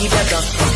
You better.